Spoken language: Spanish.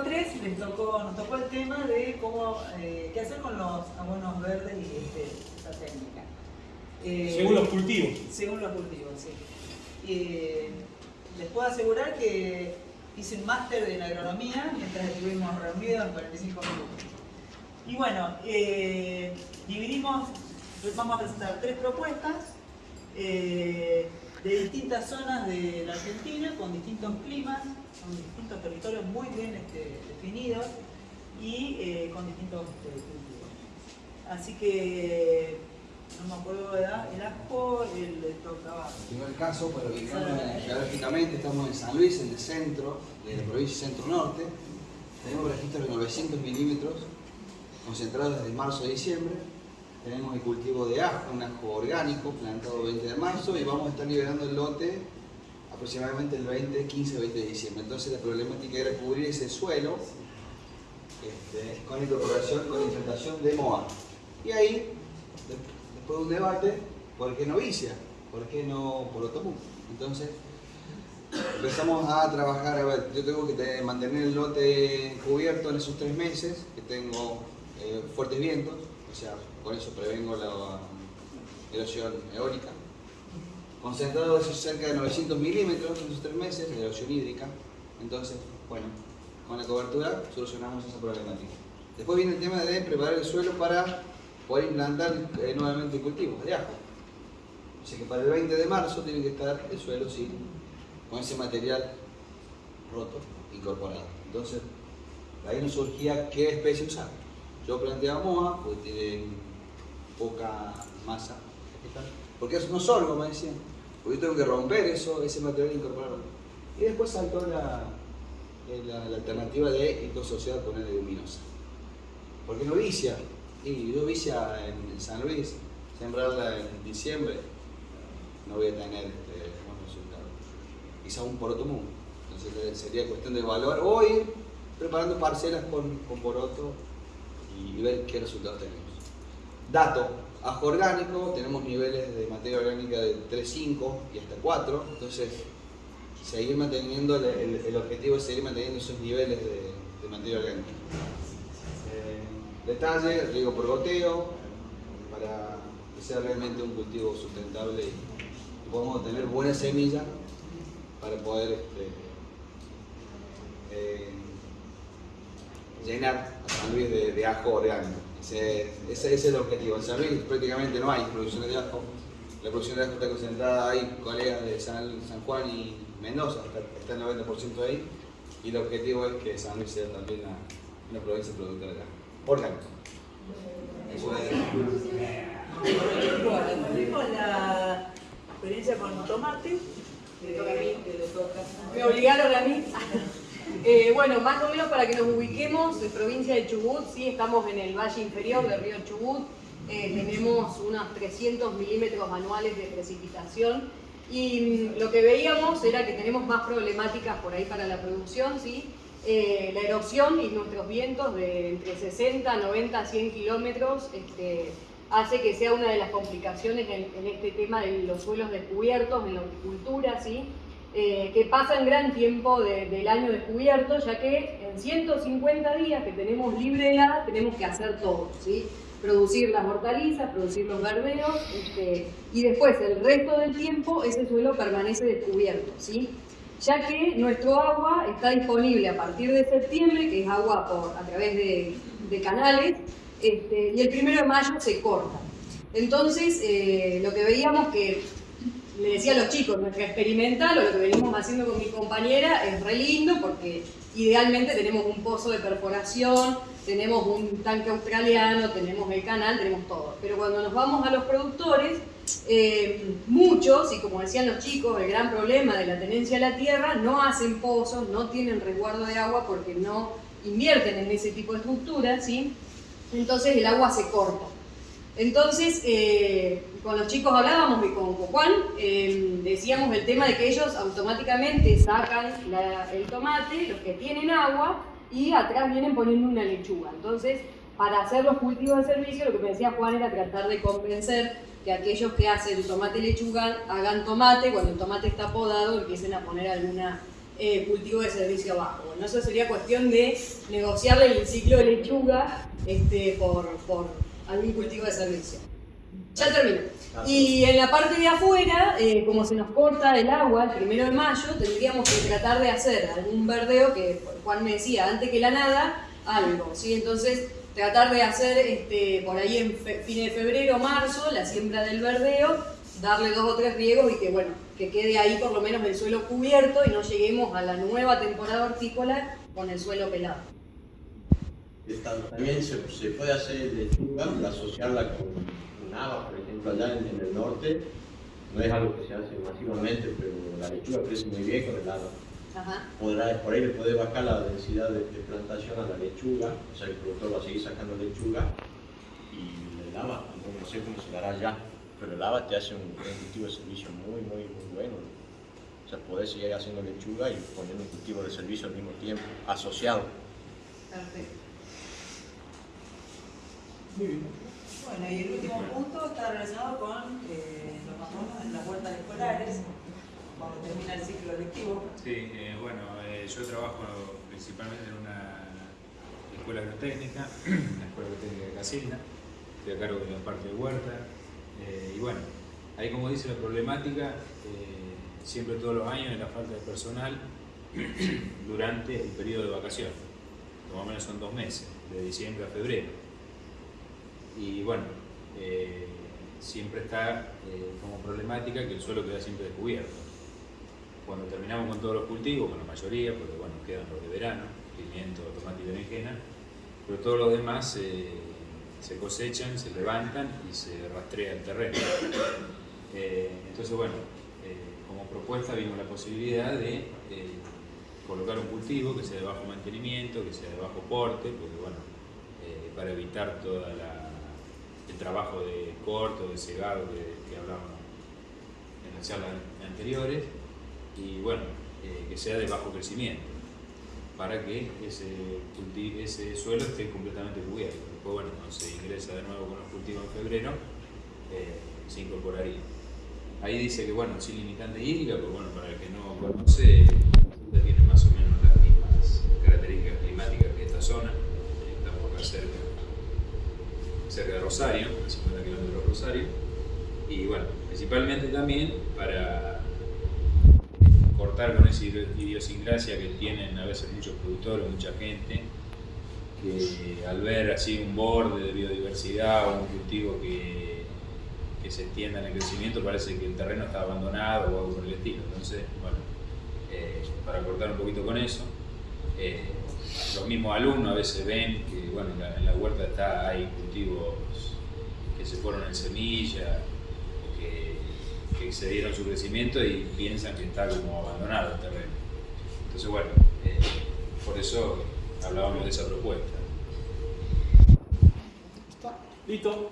tres les tocó, nos tocó el tema de cómo, eh, qué hacer con los abonos verdes y este, esa técnica. Eh, según los cultivos. Según los cultivos, sí. Eh, les puedo asegurar que hice un máster en agronomía mientras estuvimos reunidos en 45 minutos. Y bueno, dividimos, vamos a presentar tres propuestas de distintas zonas de la Argentina con distintos climas son distintos territorios muy bien este, definidos y eh, con distintos este, cultivos. Así que no me acuerdo de edad, el ajo, el tocaba. En primer caso, para ubicarnos geográficamente, estamos en San Luis, en el centro de la provincia centro-norte. Tenemos registros de 900 milímetros concentrados desde marzo a diciembre. Tenemos el cultivo de ajo, un ajo orgánico plantado el 20 de marzo y vamos a estar liberando el lote aproximadamente el 20, 15, 20 de diciembre. Entonces la problemática era cubrir ese suelo este, con incorporación, con implantación de MOA. Y ahí, después de un debate, ¿por qué no vicia? ¿Por qué no por Porotomú? Entonces, empezamos a trabajar, a ver, yo tengo que mantener el lote cubierto en esos tres meses, que tengo eh, fuertes vientos, o sea, con eso prevengo la erosión eólica concentrado cerca de 900 milímetros en esos tres meses de erosión hídrica. Entonces, bueno, con la cobertura solucionamos esa problemática. Después viene el tema de preparar el suelo para poder implantar eh, nuevamente el cultivo de ajo. O sea que para el 20 de marzo tiene que estar el suelo sin, con ese material roto, incorporado. Entonces, ahí nos surgía qué especie usar. Yo planteaba MOA, porque tiene poca masa porque eso no solo, me decían. Porque yo tengo que romper eso, ese material e incorporarlo. Y después saltó la, la, alternativa de sociedad con el luminosa. Porque no vicia. Y yo vicia en, San Luis, sembrarla en diciembre, no voy a tener este, buenos resultados. Quizá un poroto mundo. Entonces sería cuestión de valor o ir preparando parcelas con, con poroto y ver qué resultados tenemos. Dato, ajo orgánico, tenemos niveles de materia orgánica de 3,5 y hasta 4, entonces seguir manteniendo, el, objetivo es seguir manteniendo esos niveles de, materia orgánica. Eh, detalle, riego por goteo, para que sea realmente un cultivo sustentable y, podamos tener buena semilla para poder este, eh, llenar a San Luis de ajo orgánico. Ese, es el objetivo. En San Luis prácticamente no hay producción de ajo. La producción de ajo está concentrada ahí, colegas de San, Juan y Mendoza, está, el 90% ahí. Y el objetivo es que San Luis sea también una, provincia productora de ajo. Orgánico. Eso es. la experiencia con tomate. Me obligaron a mí. Eh, bueno, más o menos para que nos ubiquemos, en provincia de Chubut, sí, estamos en el valle inferior del río Chubut, eh, tenemos unos 300 milímetros anuales de precipitación y mm, lo que veíamos era que tenemos más problemáticas por ahí para la producción, ¿sí? Eh, la erosión y nuestros vientos de entre 60, 90, 100 kilómetros este, hace que sea una de las complicaciones en, en, este tema de los suelos descubiertos, en la horticultura, ¿sí? Eh, que pasan gran tiempo del año descubierto, ya que en 150 días que tenemos libre helada tenemos que hacer todo, ¿sí? producir las hortalizas, producir los verdeos, este, y después el resto del tiempo ese suelo permanece descubierto, ¿sí? ya que nuestro agua está disponible a partir de septiembre, que es agua por, a través de, canales, este, y el primero de mayo se corta. Entonces, eh, lo que veíamos que le decía a los chicos, nuestra experimental o lo que venimos haciendo con mi compañera es re lindo porque idealmente tenemos un pozo de perforación, tenemos un tanque australiano, tenemos el canal, tenemos todo. Pero cuando nos vamos a los productores, eh, muchos, y como decían los chicos, el gran problema de la tenencia de la tierra, no hacen pozos, no tienen resguardo de agua porque no invierten en ese tipo de estructuras, ¿sí? entonces el agua se corta. Entonces, eh, con los chicos hablábamos y con Juan eh, decíamos el tema de que ellos automáticamente sacan el tomate, los que tienen agua, y atrás vienen poniendo una lechuga. Entonces, para hacer los cultivos de servicio, lo que me decía Juan era tratar de convencer que aquellos que hacen tomate y lechuga hagan tomate, cuando el tomate está podado empiecen a poner alguna eh, cultivo de servicio abajo. Bueno, eso sería cuestión de negociarle el ciclo de lechuga este, por, por algún cultivo de servicio. Ya termino. Y en la parte de afuera, eh, como se nos corta el agua el primero de mayo, tendríamos que tratar de hacer algún verdeo que Juan me decía, antes que la nada, algo. ¿sí? Entonces, tratar de hacer este, por ahí en fin de febrero, marzo, la siembra del verdeo, darle dos o tres riegos y que bueno, que quede ahí por lo menos el suelo cubierto y no lleguemos a la nueva temporada hortícola con el suelo pelado. También se, se puede hacer lechuga, asociarla con nada, por ejemplo, allá en, el norte, no es algo que se hace masivamente, pero la lechuga crece muy bien con el agua. Podrá, por ahí le puede bajar la densidad de, plantación a la lechuga, o sea, el productor va a seguir sacando lechuga y el lava, no sé cómo se dará ya, pero el lava te hace un, cultivo de servicio muy, muy, muy bueno. O sea, podés seguir haciendo lechuga y poniendo un cultivo de servicio al mismo tiempo, asociado. Perfecto. Muy bien. Bueno, y el último punto está relacionado con eh, los matronos en las vueltas escolares, cuando termina el ciclo lectivo. Sí, eh, bueno, eh, yo trabajo principalmente en una escuela agrotécnica, la Escuela Agrotécnica de Casilda, estoy a cargo de la parte de huerta, y bueno, ahí como dice la problemática, siempre todos los años es la falta de personal durante el periodo de vacaciones, más o menos son dos meses, de diciembre a febrero y bueno, eh, siempre está eh, como problemática que el suelo queda siempre descubierto. Cuando terminamos con todos los cultivos, con la mayoría, porque bueno, quedan los de verano, pimiento, tomate y berenjena, pero todos los demás se cosechan, se levantan y se rastrea el terreno. Eh, entonces bueno, como propuesta vimos la posibilidad de colocar un cultivo que sea de bajo mantenimiento, que sea de bajo porte, porque bueno, para evitar toda la el trabajo de corto, de cegado que, que hablábamos en las charlas anteriores y bueno, eh, que sea de bajo crecimiento para que ese, suelo esté completamente cubierto. Después, bueno, cuando se ingresa de nuevo con los cultivos en febrero, eh, se incorporaría. Ahí dice que, bueno, sin limitante hídrica, pues bueno, para el que no conoce, tiene más o menos las mismas características climáticas que esta zona, estamos acá cerca cerca de Rosario, a 50 kilómetros de Rosario, y bueno, principalmente también para cortar con esa idiosincrasia que tienen a veces muchos productores, mucha gente, que al ver así un borde de biodiversidad o un cultivo que, que se extienda en el crecimiento parece que el terreno está abandonado o algo por el estilo. Entonces, bueno, eh, para cortar un poquito con eso, eh, los mismos alumnos a veces ven que bueno, en, la, huerta está, hay cultivos que se fueron en semilla, que, que excedieron su crecimiento y piensan que está como abandonado el terreno. Entonces, bueno, eh, por eso hablábamos de esa propuesta. Listo.